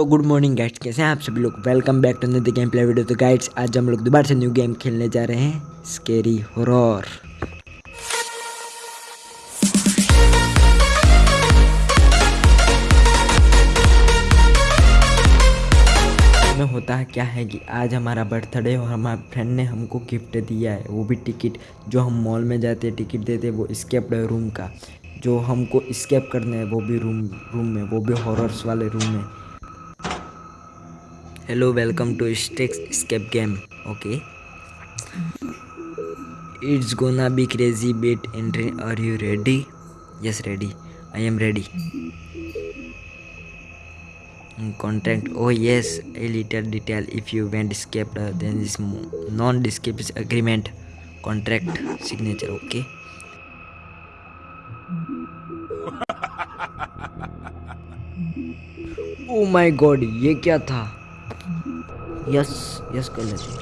तो good morning guides कैसे हैं आप सभी लोग? Welcome back to the game play video तो गाइड्स आज हम लोग दोबारा से न्यू गेम खेलने जा रहे हैं स्केरी हॉरर में होता है क्या है कि आज हमारा बर्थडे और हमारे फ्रेंड ने हमको गिफ्ट दिया है, वो भी टिकट जो हम मॉल में जाते हैं टिकट देते हैं, वो स्केप रूम का। जो हमको स्केप करने हैं, वो भी रूम रूम में, वो भी हॉरर्स वाले रूम में। Hello welcome to stacks escape game okay it's gonna be crazy bet entry are you ready yes ready I am ready content oh yes a little detail if you want escape then is non the escape agreement contract signature okay oh my God ये क्या था? Yes yes कर लेते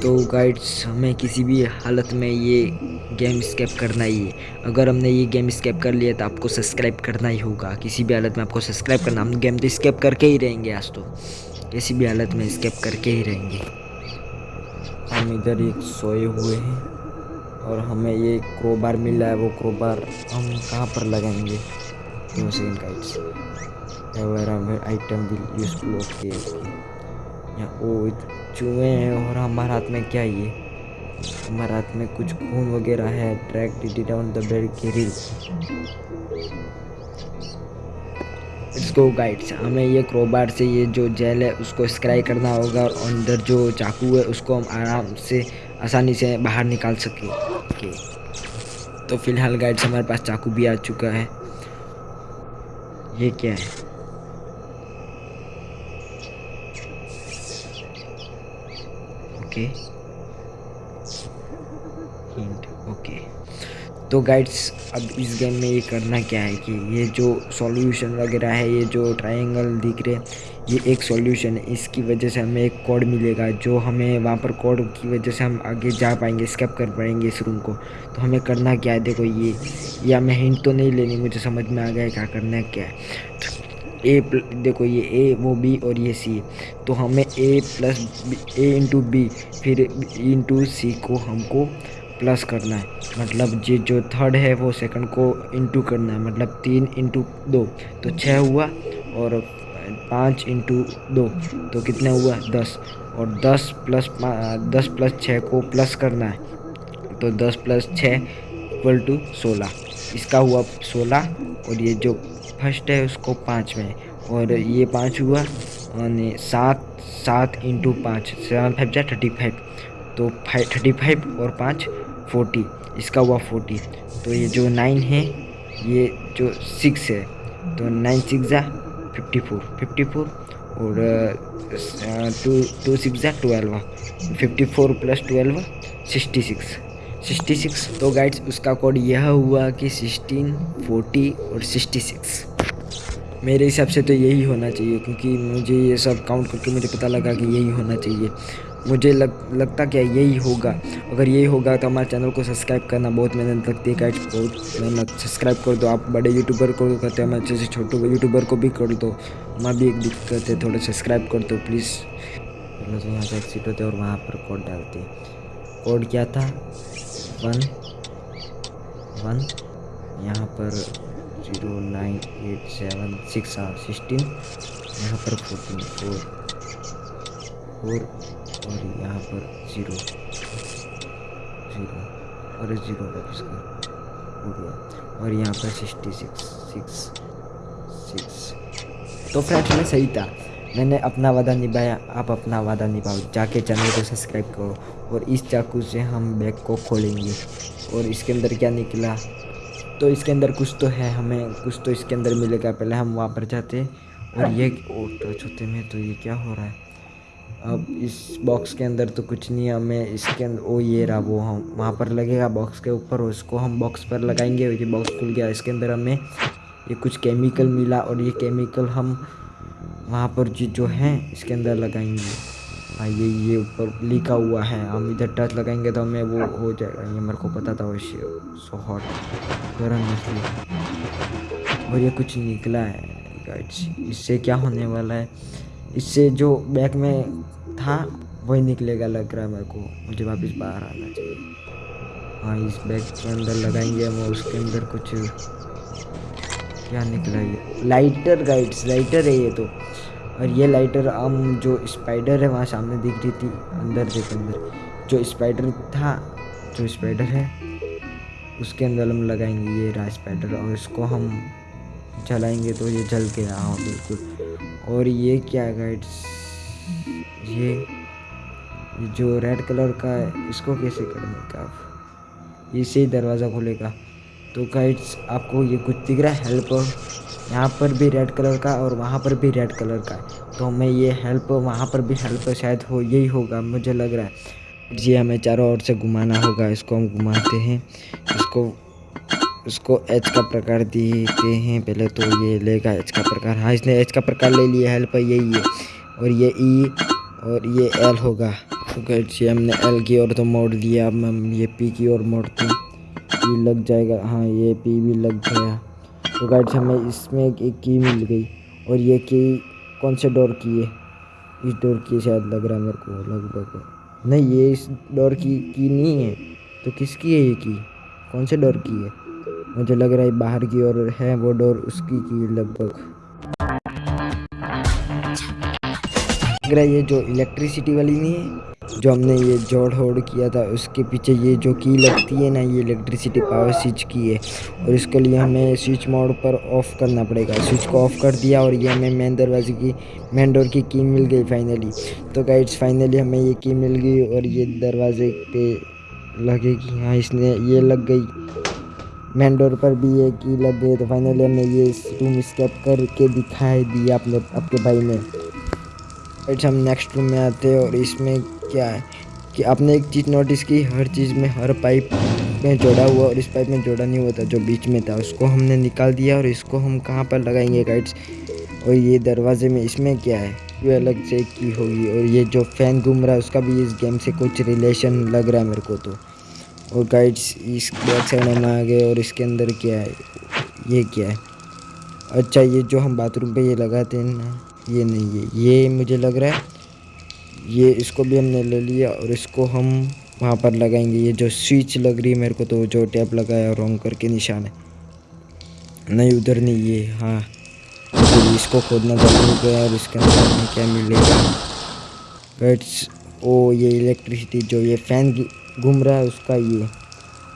तो guides हमें किसी भी हालत में ये गेम स्केप करना ही है। अगर हमने ये गेम स्केप कर लिया तो आपको सब्सक्राइब करना ही होगा। किसी भी हालत में आपको सब्सक्राइब करना, हम गेम तो स्केप करके ही रहेंगे आज तो। किसी भी हालत में स्केप करके ही रहेंगे। हम इधर एक सोए हुए हैं और हमें ये क्रोबार मिला है। वो क्रोबार हम कहाँ पर लगाएँगे? दो second guys item will useful okay यहाँ ओ चूहे हैं और हमारे हाथ में क्या ये? हमारे हाथ में कुछ खून वगैरह है। Track it down the bed की रील इसको गाइड्स हमें ये क्रोबार से ये जो जेल है, उसको स्क्राई करना होगा और अंदर जो चाकू है, उसको हम आराम से आसानी से बाहर निकाल सके। ओके तो फ़िलहाल गाइड्स हमारे पास चाकू भी आ चुका है। ये क्या है? ओके हिंट ओके तो गाइड्स अब इस गेम में ये करना क्या है कि ये जो सॉल्यूशन वगैरह है, ये जो ट्रायंगल दिख रहे, ये एक सॉल्यूशन है। इसकी वजह से हमें एक कोड मिलेगा, जो हमें वहाँ पर कोड की वजह से हम आगे जा पाएँगे स्केप कर पाएँगे इस रूम को। तो हमें करना क्या है? देखो ये, या मैं हिंट तो नहीं लेनी, मुझे समझ में आ गया है क्या करना है, क्या है। ए देखो ये ए वो बी और ये सी तो हमें A plus A into B फिर इंटू सी को हमको प्लस करना है। मतलब ये जो थर्ड है, वो सेकंड को इंटू करना है। मतलब तीन इंटू दो। तो छः हुआ और पाँच इंटू दो। तो कितना हुआ? दस। और दस प्लस दस प्लस छः को प्लस करना है। तो दस प्लस छः इक्वल टू सोलह। इसका हुआ सोलह और ये जो फ़र्स्ट है, उसको पाँच में। और ये पाँच हुआ यानी सात सात इंटू पाँच। सेवन फाइव जा थर्टी फाइव तो फाइव थर्टी फाइव और पाँच फोर्टी, इसका हुआ फोर्टी। तो ये जो नाइन है, ये जो सिक्स है तो नाइन सिक्स जा फिफ्टी फोर फिफ्टी फोर और टू टू सिक्स जा twelve. Fifty four plus twelve, sixty six. Sixty six तो गाइड्स उसका कोड यह हुआ कि सिक्सटीन, फोर्टी और सिक्सटी सिक्स। मेरे हिसाब से तो यही होना चाहिए, क्योंकि मुझे ये सब काउंट करके मुझे पता लगा कि यही होना चाहिए। मुझे लग, लगता क्या यही होगा। अगर यही होगा तो हमारे चैनल को सब्सक्राइब करना बहुत मेहनत लगती है गाइड्स बहुत मेहनत। सब्सक्राइब कर दो, आप बड़े यूट्यूबर को करते हैं अच्छे से छोटे यूट्यूबर को भी कर दो। हमारा भी एक दिक्कत है, थोड़ा सब्सक्राइब कर दो प्लीज़ तो यहाँ से एक्सिट होते और वहाँ पर कोड डालते कोड क्या था? वन वन यहाँ पर zero nine eight seven six हाँ सिक्सटीन यहाँ पर फोर्टीन फोर फोर और यहाँ पर ज़ीरो। ज़ीरो। और ज़ीरो का इसका हो गया। और यहाँ पर सिक्सटी सिक्स सिक्स सिक्स तो फ्रेंड्स में सही था। मैंने अपना वादा निभाया। आप अपना वादा निभाओ। जाके चैनल को सब्सक्राइब करो। और इस चाकू से हम बैग को खोलेंगे। और इसके अंदर क्या निकला? तो इसके अंदर कुछ तो है हमें। कुछ तो इसके अंदर मिलेगा। पहले हम वहाँ पर जाते। और ये टच होते में तो ये क्या हो रहा है? अब इस बॉक्स के अंदर तो कुछ नहीं है, हमें इसके अंदर ओ, ये रहा, वो हम, वहाँ पर लगेगा बॉक्स के ऊपर उसको हम बॉक्स पर लगाएँगे ये बॉक्स खुल गया। इसके अंदर हमें ये कुछ केमिकल मिला, और ये केमिकल हम वहाँ पर जो जो हैं, इसके अंदर लगाएँगे। हाँ ये ये ऊपर लिखा हुआ है, हम इधर टच लगाएँगे तो हमें वो हो जाएगा। ये मेरे को पता था वैसे सो हॉट गर्म मछली। और ये कुछ निकला है इससे क्या होने वाला है? इससे जो बैग में था, वही निकलेगा लग रहा है मेरे को। मुझे वापस बाहर आना चाहिए। हाँ इस बैग के अंदर लगाएँगे हम उसके अंदर कुछ क्या निकला ये? लाइटर गाइड्स लाइटर है ये तो। और ये लाइटर हम जो स्पाइडर है, वहाँ सामने दिख रही थी, अंदर देख अंदर। जो स्पाइडर था, जो स्पाइडर है, उसके अंदर हम लगाएँगे ये रहा स्पाइडर और इसको हम जलाएँगे तो ये जल के हाँ बिल्कुल। और ये क्या है गाइड्स ये, जो रेड कलर का है, इसको कैसे करने का इसे ही दरवाज़ा खोलेगा। तो गाइड्स आपको ये कुछ दिख रहा है हेल्प यहाँ पर भी रेड कलर का और वहाँ पर भी रेड कलर का तो हमें ये हेल्प वहाँ पर भी हेल्प शायद हो, यही होगा, मुझे लग रहा है। जी हमें चारों ओर से घुमाना होगा, इसको हम घुमाते हैं। इसको इसको एच का प्रकार देते हैं। पहले तो ये लेगा एच का प्रकार। हाँ इसने एच का प्रकार ले लिया। हेल्प यही है। और ये ई e और ये एल होगा। तो ये हमने एल की ओर तो मोड़ दिया। अब हम ये पी की ओर मोड़ते हैं। ये लग जाएगा। हाँ ये पी भी लग गया। तो गाइड्स हमें इसमें एक की मिल गई। और ये की कौन से डोर की है? इस डोर की शायद लग रहा मेरे को लगभग। नहीं, ये इस डोर की की नहीं है। तो किसकी है ये की कौन से डोर की है? मुझे लग रहा है बाहर की ओर है वो डोर, उसकी की लगभग। लग रहा है ये जो इलेक्ट्रिसिटी वाली नहीं है, जो हमने ये जोड़ होड़ किया था, उसके पीछे ये जो की लगती है ना, ये इलेक्ट्रिसिटी पावर स्विच की है। और इसके लिए हमें स्विच मोड पर ऑफ़ करना पड़ेगा। स्विच को ऑफ़ कर दिया और ये हमें मेन दरवाजे की मेन डोर की की मिल गई फाइनली तो गाइड्स फाइनली हमें ये की मिल गई और ये दरवाजे पे लगेगी। हाँ इसने ये लग गई। मेन डोर पर भी ये की लग गई तो फाइनली हमने ये रूम स्केप करके दिखाई दिया अपने आपके भाई ने। राइट हम नेक्स्ट रूम में आते हैं और इसमें क्या है कि आपने एक चीज़ नोटिस की, हर चीज़ में हर पाइप में जोड़ा हुआ और इस पाइप में जोड़ा नहीं हुआ था, जो बीच में था, उसको हमने निकाल दिया और इसको हम कहाँ पर लगाएँगे गाइड्स और ये दरवाजे में इसमें क्या है? ये अलग से की होगी और ये जो फ़ैन घूम रहा है, उसका भी इस गेम से कुछ रिलेशन लग रहा है मेरे को तो। और गाइड्स इस बैक साइड हम आ गए और इसके अंदर क्या है, ये क्या है। अच्छा ये जो हम बाथरूम पे ये लगाते हैं ना, ये नहीं है ये मुझे लग रहा है, ये इसको भी हमने ले लिया और इसको हम वहाँ पर लगाएँगे। ये जो स्विच लग रही है मेरे को तो जो टैप लगाया रॉन्ग करके निशान है। नहीं, उधर नहीं, ये हाँ। तो इसको खोदना ज़रूर गया और इसके अंदर हमें क्या मिलेगा। गट्स ओ, ये इलेक्ट्रिसिटी जो ये फ़ैन घूम रहा है उसका ये।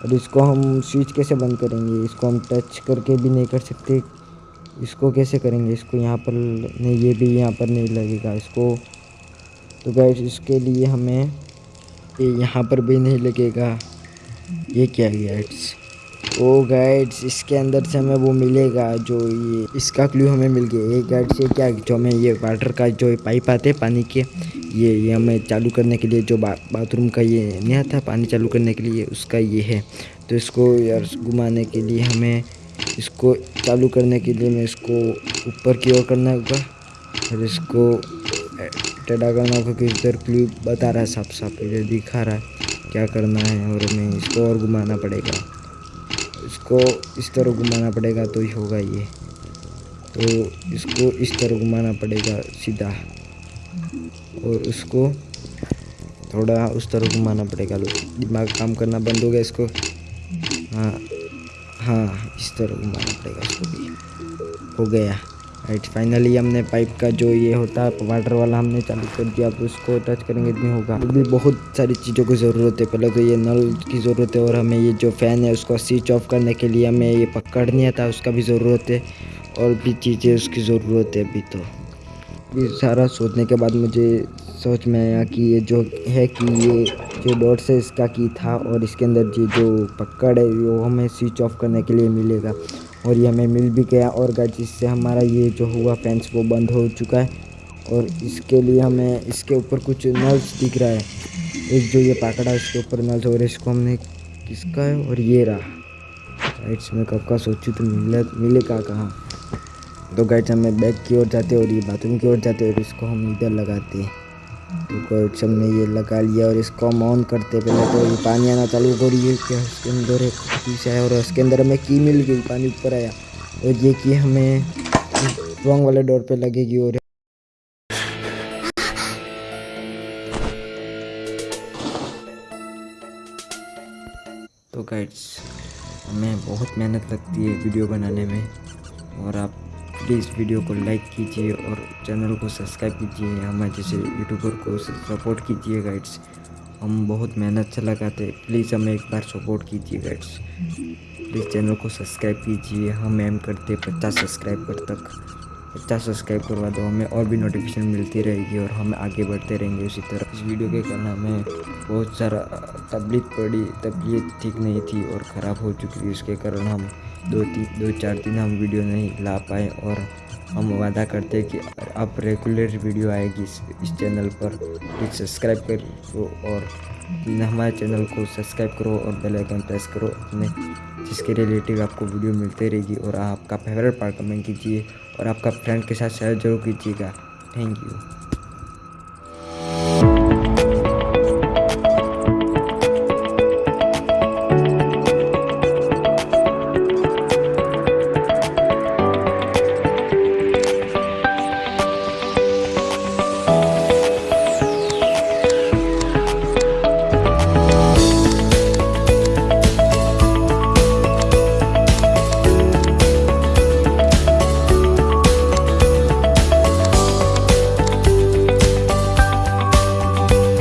और इसको हम स्विच कैसे बंद करेंगे? इसको हम टच करके भी नहीं कर सकते। इसको कैसे करेंगे? इसको यहाँ पर नहीं, ये भी यहाँ पर नहीं लगेगा इसको। तो गैस इसके लिए हमें ये यहाँ पर भी नहीं लगेगा। ये क्या गैड्स ओ गाइड्स इसके अंदर से हमें वो मिलेगा जो ये इसका क्लू हमें मिल गया। ये गाइड से क्या जो हमें ये वाटर का जो पाइप आते हैं पानी के ये ये हमें चालू करने के लिए जो बा, बाथरूम का ये नहीं आता पानी चालू करने के लिए उसका ये है। तो इसको यार घुमाने के लिए हमें इसको चालू करने के लिए मैं इसको ऊपर की ओर करना होगा। और इसको टेढ़ा करना होगा कि इधर क्लिप बता रहा है साफ़ साफ़ इधर दिखा रहा है क्या करना है और हमें इसको और घुमाना पड़ेगा। इसको इस तरह घुमाना पड़ेगा तो ही होगा ये। तो इसको इस तरह घुमाना पड़ेगा सीधा। और उसको थोड़ा उस तरह घुमाना पड़ेगा। दिमाग काम करना बंद हो गया इसको। हाँ हाँ इस तरह घुमाना पड़ेगा इसको भी। हो गया। राइट फाइनली हमने पाइप का जो ये होता है वाटर वाला हमने चालू कर दिया। अब उसको टच करेंगे, इतनी होगा। अभी बहुत सारी चीज़ों की ज़रूरत है। पहले तो ये नल की ज़रूरत है और हमें ये जो फ़ैन है, उसको स्विच ऑफ़ करने के लिए हमें ये पकड़नी था उसका भी ज़रूरत है। और भी चीज़ें उसकी ज़रूरत है अभी तो। अभी सारा सोचने के बाद मुझे सोच में आया कि ये जो है कि ये जो डॉट्स है, इसका की था और इसके अंदर ये जो पकड़ है, वो हमें स्विच ऑफ़ करने के लिए मिलेगा। और ये हमें मिल भी गया और गाइस इससे हमारा ये जो हुआ फैंस वो बंद हो चुका है। और इसके लिए हमें, इसके ऊपर कुछ नल्स दिख रहा है। एक जो ये पाकड़ा है, इसके ऊपर नल्स और इसको हमने किसका है? और ये रहा। राइट्स में कब का सोचूँ तो मिले, मिलेगा कहाँ? तो गाइड्स हमें बैग की ओर जाते और ये बाथरूम की ओर जाते और इसको हम इधर लगाते हैं। तो ने ये लगा लिया और इसको हम ऑन करते पहले तो ये पानी आना चालू हो रही है क्या उसके अंदर एक पीस है और उसके अंदर हमें की मिल गई, पानी ऊपर आया। और ये की हमें रॉन्ग वाले डोर पे लगेगी और तो गाइड्स हमें बहुत मेहनत लगती है वीडियो बनाने में और आप प्लीज़ वीडियो को लाइक कीजिए और चैनल को सब्सक्राइब कीजिए। हमारे जैसे यूट्यूबर को सपोर्ट कीजिए, गाइड्स। हम बहुत मेहनत से लगाते प्लीज़ हमें एक बार सपोर्ट कीजिए, गाइड्स। प्लीज़ चैनल को सब्सक्राइब कीजिए। हम एम करते पचास सब्सक्राइबर तक। पचास सब्सक्राइब करवा दो हमें और भी नोटिफिकेशन मिलती रहेगी और हम आगे बढ़ते रहेंगे उसी तरह। इस वीडियो के कारण हमें बहुत सारा तबलीत पड़ी। तबीयत ठीक नहीं थी और ख़राब हो चुकी थी। उसके कारण हम दो तीन दो चार दिन हम वीडियो नहीं ला पाए और हम वादा करते हैं कि अब रेगुलर वीडियो आएगी इस, इस चैनल पर। प्लीज़ सब्सक्राइब करो और हमारे चैनल को सब्सक्राइब करो और बेल आइकन प्रेस करो अपने जिसके रिलेटिव आपको वीडियो मिलते रहेगी और आपका फेवरेट पार्ट कमेंट कीजिए और आपका फ्रेंड के साथ शेयर ज़रूर कीजिएगा। Thank you